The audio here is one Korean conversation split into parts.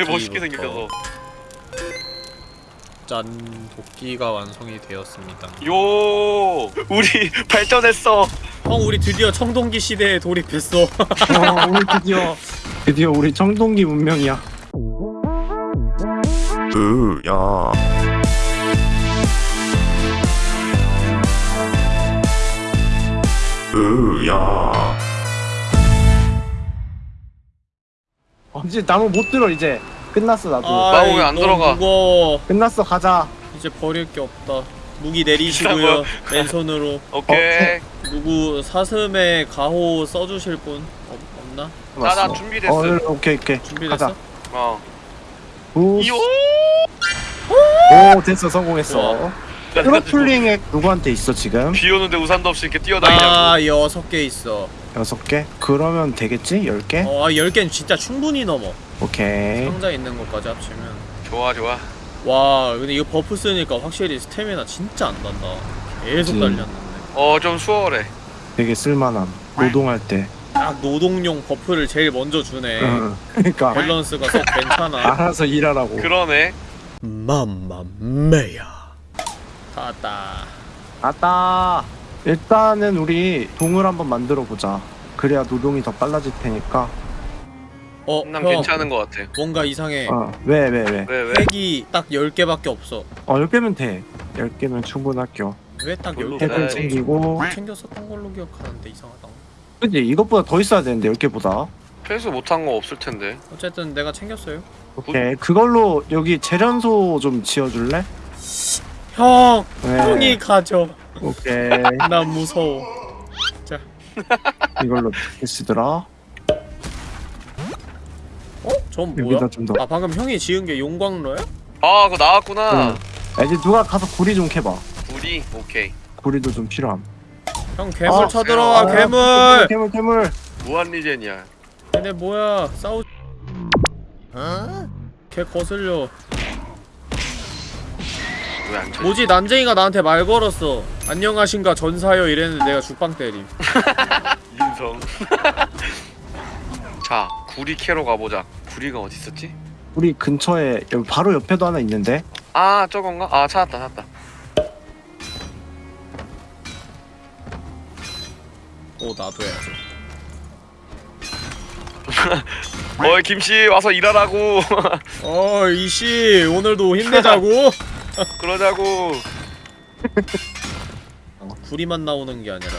되게 멋있게 도끼부터. 생겨서. 짠 도끼가 완성이 되었습니다. 요! 우리 발전했어. 형 우리 드디어 청동기 시대에 돌입했어. 어, 우리 드디어 드디어 우리 청동기 문명이야. 으야. 으야 이제 나무 못 들어 이제. 끝났어 나도. 나 아이, 왜안 너무 들어가? 무거워 끝났어 가자. 이제 버릴 게 없다 무기 내리시고요 왼손으로 오케이 누구 사슴에 가호 써주실 분 없, 없나? 나 나. 준비됐어 어, 오케이 오케이. 준비됐어? 가자. 어 오, 오 됐어 성공했어. 우와. 트러플링 액 누구한테 있어 지금? 비 오는데 우산도 없이 이렇게 뛰어다니냐고 나 여섯 개 있어 여섯 개? 그러면 되겠지? 열 개? 어, 아, 열 개는 진짜 충분히 넘어 오케이. 상자 있는 것까지 합치면 좋아 좋아 와 근데 이거 buff 쓰니까 확실히 스태미나 진짜 안 단다 계속 그치. 달렸는데 어 좀 수월해 되게 쓸만함. 노동할 때. 딱 노동용 buff를 제일 먼저 주네 응. 그러니까 밸런스가 썩 괜찮아 알아서 일하라고. 그러네 맘마메야 다 왔다 아따. 일단은 우리 동을 한번 만들어 보자. 그래야 노동이 더 빨라질 테니까. 어, 난 형 괜찮은 거 같아 뭔가 이상해 어. 왜 왜 왜? 왜 왜? 핵이 딱 10개밖에 없어 어, 10개면 돼. 10개면 충분할게요. 왜딱 별로 10개가 핵을 네. 챙기고. 챙겼었던 걸로 기억하는데 이상하다 그지? 이것보다 더 있어야 되는데 10개보다. 회수 못한 거 없을 텐데 어쨌든 내가 챙겼어요 오케이. 그걸로 여기 재련소 좀 지어줄래? 형! 네. 형이 가져 오케이. 난 무서워 이걸로 어떻게 쓰더라? 어? 전 뭐야? 여기다 좀 더. 아 방금 형이 지은 게 용광로야? 아 그거 나왔구나 응. 아, 이제 누가 가서 구리 좀 캐봐. 우리 오케이 구리도 좀 필요함. 형 괴물 아, 쳐들어와 아, 괴물! 괴물 괴물. 무한 리젠이야 얘네 뭐야 싸우 걔 거슬려 왜안 쳐? 뭐지 난쟁이가 나한테 말 걸었어 안녕하신가 전사요 이랬는데 내가 죽방 때림 인성 자 구리 캐러 가보자 구리가 어디 있었지? 우리 근처에 여기 바로 옆에도 하나 있는데. 아 저건가? 아 찾았다 찾았다 오 나도 해야지 어이 김씨 와서 일하라고 어 이씨 오늘도 힘내자고 그러자고 구리만 나오는 게 아니라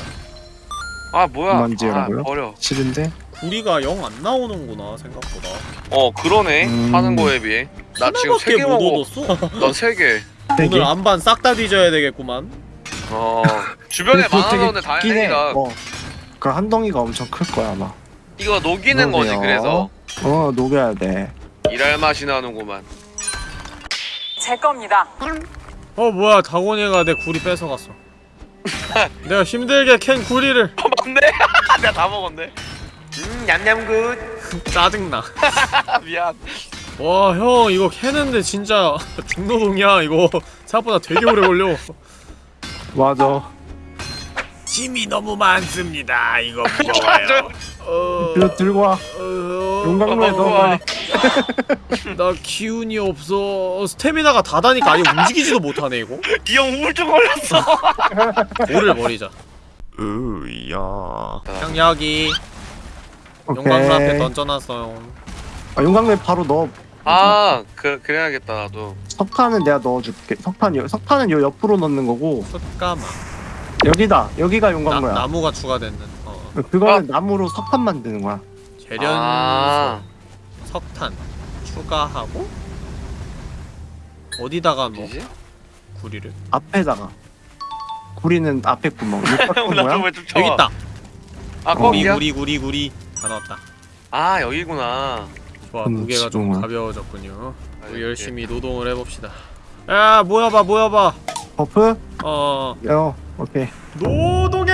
아 뭐야 그만 아? 버려 싫은데? 구리가 영 안 나오는구나 생각보다 어 그러네 음. 하는 거에 비해 나 지금 세 하나밖에 개못 먹어 얻었어? 난 세개 세 개? 오늘 안반 싹 다 뒤져야 되겠구만 어 주변에 해. 다행이다 어. 그한 덩이가 엄청 클 거야 아마. 이거 녹이는 거지 녹여요. 그래서 어 녹여야 돼. 일할 맛이 나는구만 제 겁니다. 어 뭐야. 다곤이가 내 구리 뺏어갔어. 내가 힘들게 캔 구리를. 어 맞네. 내가 다 먹었네. 음 냠냠굿. 짜증나. 아 미안. 와 형 이거 캐는데 진짜 중노동이야 이거. 생각보다 되게 오래 걸려. 맞아. 짐이 너무 많습니다. 이거 맞아요. 어... 들고 와. 어... 용광로에 어, 넣어. 우와. 빨리. 나 기운이 없어 스태미나가 다 다니까 아예 움직이지도 못하네 이거 이 형 우울증 걸렸어 돌을 버리자 으야 형 여기 오케이. 용광로 앞에 던져놨어요 아, 용광로에 바로 넣어. 아 그, 그래야겠다 나도 석탄은 내가 넣어줄게. 석탄 요 석탄은 요 옆으로 넣는 거고 숯가마 여기다. 여기가 나, 용광로야. 나 무가 추가됐는 어. 그거는 나무로 석탄 만드는 거야. 재련소 아. 석탄 추가하고 어디다가 넣어 어디지? 구리를 앞에다가. 구리는 앞에 구멍. 이거 뭐야? 왜좀 여기 있다 아 어. 구리 거기야? 구리 구리 구리 다 넣었다 아 여기구나 좋아 음, 무게가 좀 지동아. 가벼워졌군요 아, 우리 이렇게. 열심히 노동을 해봅시다 야 모여봐 모여봐 버프? 어 어, 오케이. 노동의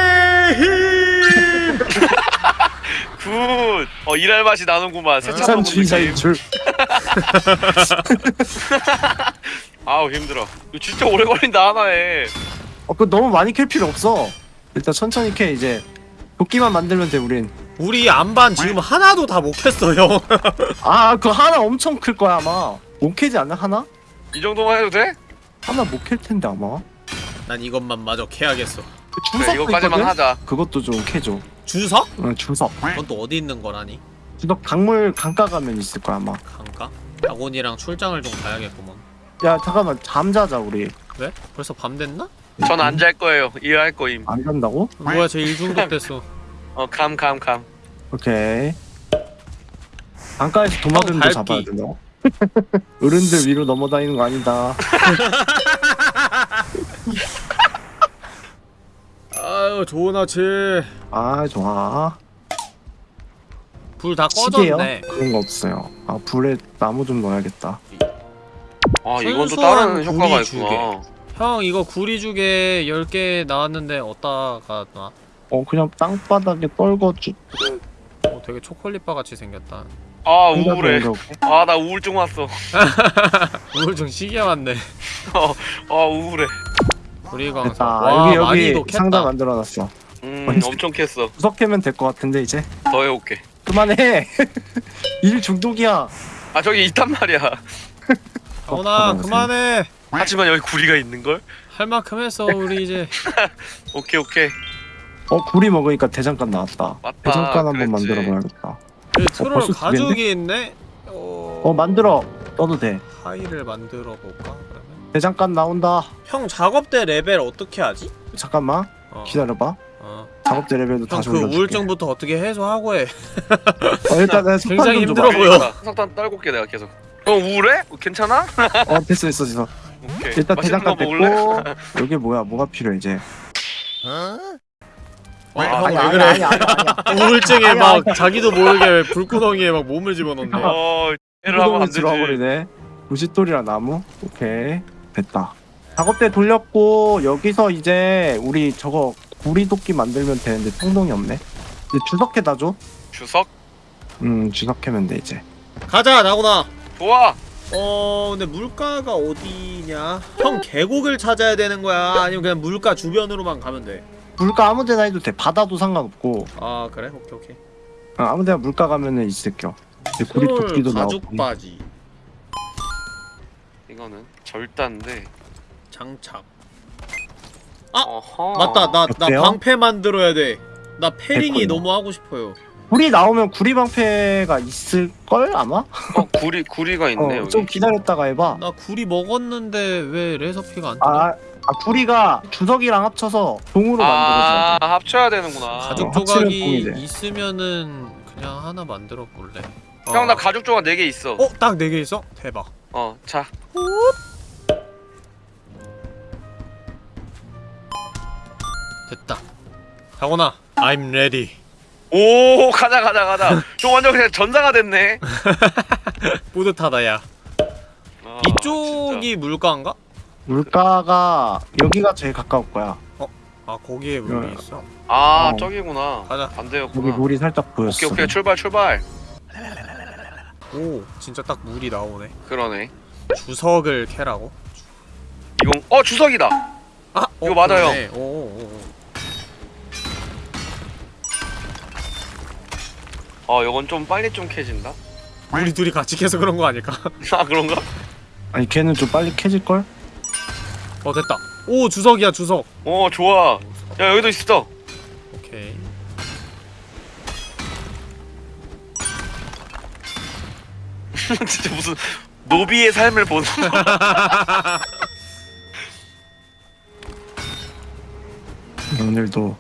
힘 굿! 어 일할 맛이 나는구만 세차 생산주의자인 느낌 줄. 아우 힘들어 이거 진짜 오래 걸린다 하나에 어, 그 너무 많이 캘 필요 없어. 일단 천천히 캐 이제. 도끼만 만들면 돼 우린. 우리 안반 지금 하나도 다 못 캤어 형아 그거 하나 엄청 클 거야 아마 못 캐지 않나 하나? 이 정도만 해도 돼? 하나 못 캘 텐데 아마 난 이것만 마저 캐야겠어 그 그래 있거든? 하자 그것도 좀 캐줘 주석? 응 주석 그건 또 어디 있는 거라니? 주석 강물 강가 가면 있을 거야 아마 강가? 다곤이랑 출장을 좀 가야겠구먼 야 잠깐만 잠자자 우리 왜? 벌써 밤 됐나? 전 안 잘 거예요 일할 거임 안 간다고? 뭐야 쟤 일중독 됐어 어감 감 감 오케이 강가에서 도마뱀도. 잡아야 된다 어른들 위로 넘어다니는 거 아니다 아유 좋은 아침. 아 좋아. 불다 시계요? 꺼졌네. 그런 거 없어요. 아 불에 나무 좀 넣어야겠다. 아 이건 또 다른 효과가 있구나. 형 이거 구리죽에 10개 나왔는데 어디다가 놔? 어 그냥 땅바닥에 떨궈주 어, 되게 초콜릿바 같이 생겼다. 아 우울해. 옮겨- 아나 우울증 왔어. 우울증 시계 왔네. 아 우울해 구리광석 됐다. 와 여기 여기 상자 만들어놨어. 음? 엄청 캤어. 구석 캐면 될 것 같은데 이제? 더 해올게. 그만해! 일 중독이야. 아 저기 있단 말이야. 다곤아 어, 그만해. 하지만 여기 구리가 있는걸? 할 만큼 했어 우리 이제. 오케이 오케이. 어 구리 먹으니까 대장간 나왔다. 맞다, 대장간 한번 그랬지. 만들어 봐야겠다. 여기 트롤 벌써 두 가죽이 있네? 어... 어 만들어. 떠도 돼. 하이를 만들어 볼까 그러면? 대장간 나온다 형 작업대 레벨 어떻게 하지? 잠깐만 어, 기다려봐 어. 작업대 레벨도 다시 형그 올려줄게 우울증부터 어떻게 해소하고 해 어, 일단 석탄 굉장히 좀 힘들어 줘봐. 보여. 석탄 떨굴게 내가 계속 어 우울해? 어, 괜찮아? 어 됐어 됐어 됐어 오케이 일단 대장간? 됐고 여기 뭐야 뭐가 필요해 이제 어, 아, 그래 아니야, 아니야, 아니야. 우울증에 막. 자기도 모르게 불구덩이에 막 몸을 집어넣네 어 애를 하면 안 되지 들어와버리네 부싯돌이랑 나무 오케이 됐다. 작업대 돌렸고 여기서 이제 우리 저거 구리도끼 만들면 되는데 통동이 없네. 이제 주석해다 줘? 주석? 음 주석하면 돼 이제. 가자 나구나. 좋아. 어 근데 물가가 어디냐? 형 계곡을 찾아야 되는 거야? 아니면 그냥 물가 주변으로만 가면 돼아 물가 아무 데나 해도 돼. 바다도 상관없고. 그래? 오케이 오케이. 어, 아무 데나 물가 가면은 있을겨. 이제 구리도끼도 가죽 나오고. 바지. 이거는 절단데. 장착. 어허. 맞다. 나 나 어때요? 방패 만들어야 돼나 패링이 됐군요. 너무 하고 싶어요. 구리 나오면 구리 방패가 있을걸 아마? 어 구리 구리가 있네 어, 여기. 좀 기다렸다가 해봐. 나 구리 먹었는데 왜 레서피가 안 뜨냐 아, 아 구리가 주석이랑 합쳐서 종으로 아 만들어져 합쳐야 되는구나. 가죽 어, 조각이 공이. 있으면은 그냥 하나 만들어 볼래. 형 나 가죽 조각 4개 있어. 어? 딱 4개 있어? 대박. 어자 됐다 다곤아 I'm ready 오 가자 가자 가자 좀 완전 그냥 전사가 됐네 뿌듯하다 야 아, 이쪽이 물가인가? 물가가 여기가 제일 가까울 거야 아 거기에 물이 야. 있어 진짜. 아 어. 저기구나 가자. 여기 반대였구나 물이 살짝 보였어 오케이 오케이 출발 출발 오 진짜 딱 물이 나오네 그러네 주석을 캐라고? 이건 어 주석이다 아! 이거 맞아요. 그러네. 오, 오, 오. 어 이건 좀 빨리 좀 캐진다 우리 둘이 같이 캐서 그런 거 아닐까? 아 그런가? 아니 걔는 좀 빨리 캐질걸? 어 됐다 오 주석이야 주석 어 좋아 야 여기도 있어 오케이 진짜 무슨 노비의 삶을 보는 오늘도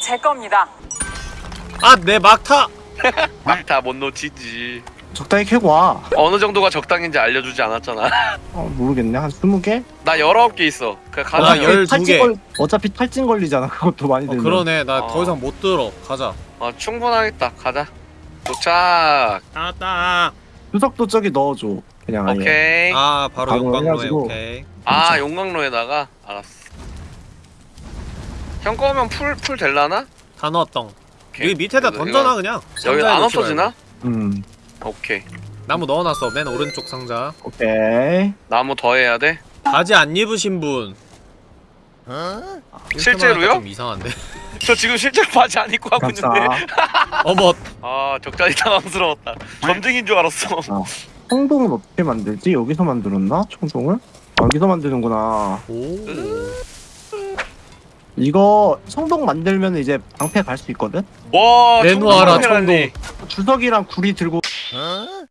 제 겁니다. 아내 막타! 막다못 놓치지. 적당히 캐고 와. 어느 정도가 적당인지 알려주지 않았잖아. 어, 모르겠네. 한 20개? 나 19개 있어. 그나 가자. 열- 열두 탈진 개. 걸 어차피 탈진 걸리잖아. 그것도 많이 어 들면. 그러네. 나 더 어. 이상 못 들어. 가자. 어 충분하겠다. 가자. 도착. 아따 주석도 저기 넣어줘. 그냥 아예. 오케이. 아 바로 바로 용광로에. 해가지고. 오케이. 아 진짜. 용광로에다가. 알았어. 형 거면 풀, 풀 될라나? 다 넣었덩 오케이. 여기 밑에다 던져놔 이거- 그냥 여기 안 없어지나? 음 오케이 나무 넣어놨어 맨 오른쪽 상자 오케이 나무 더 해야 돼? 바지 안 입으신 분 실제로요? 좀 이상한데 저 지금 실제로 바지 안 입고 하고 감사. 있는데 어머 아 적잖이 당황스러웠다 점쟁인 줄 알았어 청동은 어떻게 만들지? 여기서 만들었나? 청동을? 아, 여기서 만드는구나. 오 이거 청동 만들면 이제 방패 갈 수 있거든? 와 내놓아라. 청동 주석이랑 구리 들고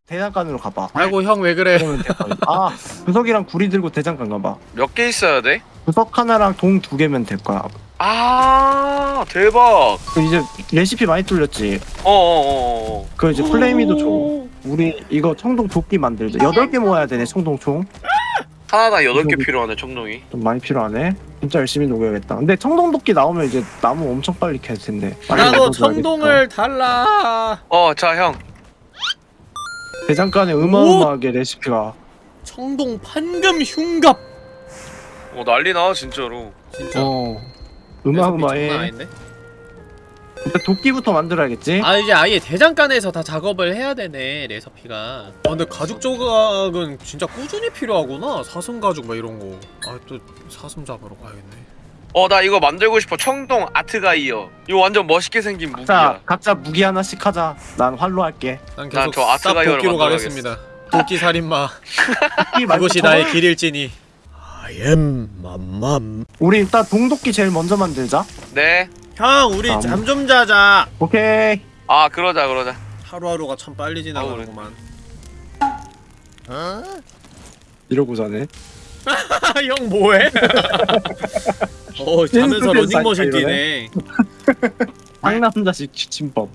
대장간으로 가봐. 아이고 형 왜 그래 그러면 될 거야. 아, 주석이랑 구리 들고 대장간 가봐. 몇 개 있어야 돼? 주석 하나랑 동 두 개면 될 거야. 아 대박 그 이제 레시피 많이 뚫렸지. 어어어어 그 이제 플레이미도 줘. 우리 이거 청동 도끼 만들자. 여덟 개 모아야 되네 청동 총. 하나당 8개 필요하네 청동이 좀 많이 필요하네. 진짜 열심히 녹여야겠다. 근데 청동 도끼 나오면 이제 나무 엄청 빨리 캘 텐데. 나도. 청동을 달라 어 자 형 대장간에 어마어마하게 레시피가. 청동 판금 흉갑 어 난리나 진짜로 진짜 어. 장난 도끼부터 만들어야겠지. 아 이제 아예 대장간에서 다 작업을 해야 되네 레서피가 아 근데 가죽 조각은 진짜 꾸준히 필요하구나 사슴 가죽 막 이런 거아 또 사슴 잡으러 가야겠네 어 나 이거 만들고 싶어 청동 아트가이어 이거 완전 멋있게 생긴 자, 무기야 각자 무기 하나씩 하자. 난 활로 할게. 난난 계속 도끼로 만들어야겠어. 가겠습니다 도끼 살인마 그것이 나의 길일지니 I am 맘맘 우리 일단 동도끼 제일 먼저 만들자. 네? 형 우리 아, 잠좀 자자 오케이. 아 그러자 그러자 하루하루가 참 빨리 지나가는구만 이러고 자네. 형 뭐해? 어 자면서 러닝머신 뛰네 상남자식 취침법.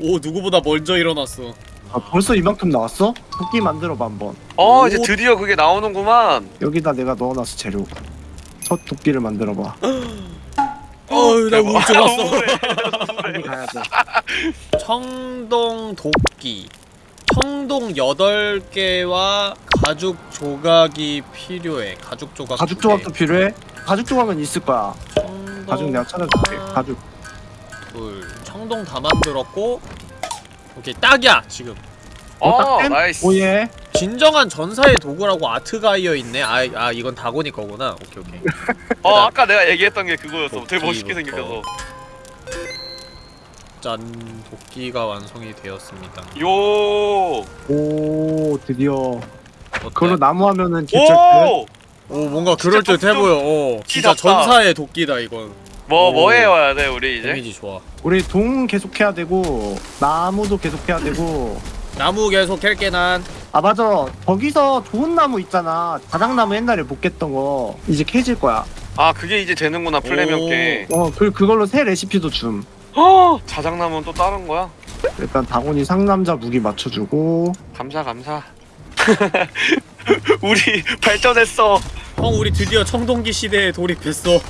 오 누구보다 먼저 일어났어 아, 벌써 이만큼 나왔어? 도끼 만들어봐 한번. 어 이제 오. 드디어 그게 나오는구만 여기다 내가 넣어놨어 재료. 첫 도끼를 만들어봐. 어우 나 우울증 왔어 가야죠. 청동 도끼 청동 8개와 가죽 조각이 필요해 가죽 조각 가죽 두 개. 조각도 필요해? 가죽 조각은 있을 거야. 청동 가죽 내가 찾아줄게. 하나, 가죽. 둘 청동 다 만들었고 오케이 딱이야 지금 어 딱 nice 오예. 진정한 전사의 도구라고 아트가이어 있네 아, 아 이건 다고니 거구나 오케이 오케이 어 아까 내가 얘기했던 게 그거였어 되게 멋있게. 생겨서 짠 도끼가 완성이 되었습니다 요 오 드디어. 그걸로 나무 하면은 개쩔 듯. 오! 오 뭔가 진짜 그럴 듯해 좀- 보여 어 진짜. 전사의 도끼다 이건 뭐, 오. 뭐 해와야 돼, 우리 이제? 데미지 좋아 우리 동 계속 해야 되고 나무도 계속 해야 되고. 나무 계속 캘게 난 아 맞아. 거기서 좋은 나무 있잖아. 자작나무 옛날에 못 깼던 거 이제 캐질 거야. 아, 그게 이제 되는구나, 플레명께. 어, 그 그걸로 새 레시피도 줌. 허! 자작나무는 또 다른 거야? 일단 다곤이 상남자 무기 맞춰주고. 감사, 감사. 우리 발전했어. 형 우리 드디어 청동기 시대에 돌입했어 어,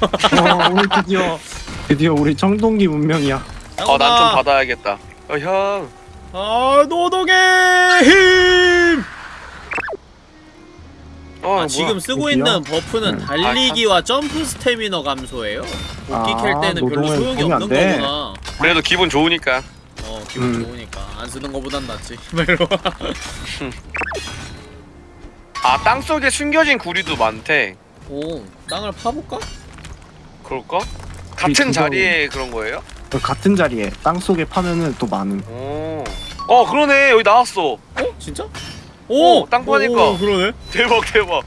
우리 드디어 드디어 우리 청동기 문명이야. 어, 난 좀 받아야겠다. 어, 형. 아 노동의 힘! 어, 아, 뭐야. 지금 쓰고 어디야? 있는 buff는 네. 달리기와 점프 스태미너 감소예요 도끼 아, 캘 때는 별로 노동은 소용이 안 없는 돼. 거구나 그래도 기분 좋으니까. 어 기분 음. 좋으니까 안 쓰는 거보단 낫지 이러고. 아, 땅 속에 숨겨진 구리도 많대. 오 땅을 파볼까? 그럴까? 같은 자리에 그런 거예요? 그 같은 자리에 땅 속에 파면은 또 많음. 오. 어, 그러네. 여기 나왔어. 어? 진짜? 오! 어, 땅 파니까. 오, 그러네 대박, 대박.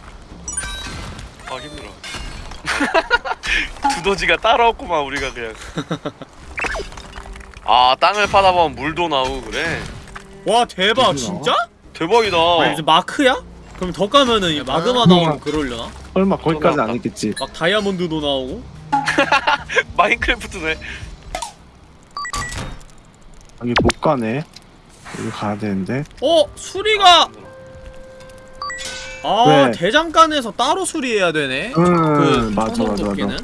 아, 힘들어. 두더지가 따라왔구만, 우리가 그냥. 아, 땅을 파다 보면 물도 나오고 그래. 와 대박 진짜? 대박이다. 아니 무슨 마크야? 그럼 더 까면은 이 마그마 아. 나오고 그러려나? 설마 거기까지는 안. 했겠지. 막 다이아몬드도 나오고? 마인크래프트네. 여기 못 가네. 여기 가야 되는데. 어? 수리가 아 왜? 대장간에서 따로 수리해야 되네? 음, 그 맞아, 맞아? 맞아.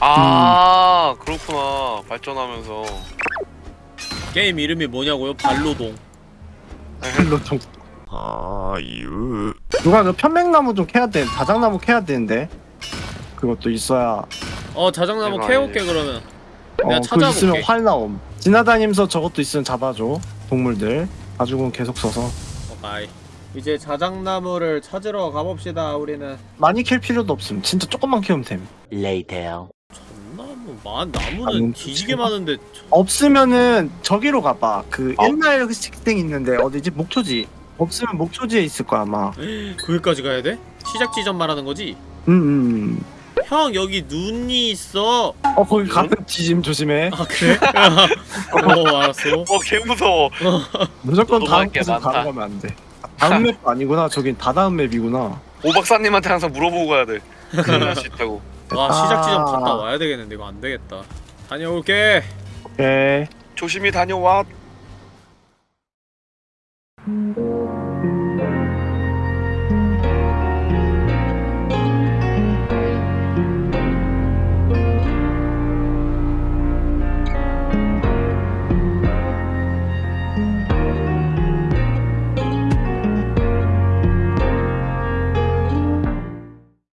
아, 그렇구나. 발전하면서. 게임 이름이 뭐냐고요? 발로동 일로 좀. 아유 누가 그 편백나무 좀 캐야 돼. 자작나무 캐야 되는데. 그것도 있어야. 어 자작나무 캐올게. 그러면 어, 내가 그거 찾아볼게. 있으면 활 나옴. 지나다니면서 저것도 있으면 잡아줘. 동물들. 가죽은 계속 써서. 어, 바이 이제 자작나무를 찾으러 가봅시다 우리는 많이 캘 필요도 없음. 진짜 조금만 캐면 됨. 전나무 만 나무는 나무는 뒤지게 좋지. 많은데 없으면은 저기로 가봐. 그 어? 옛날 그 식생 있는데 어디지? 목초지. 없으면 목초지에 있을 거야 아마. 거기까지 가야 돼? 시작 지점 말하는 거지? 음, 음. 형 여기 눈이 있어. 어 거기 가면 지짐 조심해. 아 그래? 어 알았어. 어 개 무서워 무조건 너무 다음 곳은 많다. 바로 가면 안 돼. 다음 맵 아니구나. 저긴 다다음 맵이구나. 오 박사님한테 항상 물어보고 가야 돼 날수 있다고 와 시작 지점 아. 갔다 와야 되겠는데 이거 안 되겠다. 다녀올게. 오케이. 조심히 다녀와 음.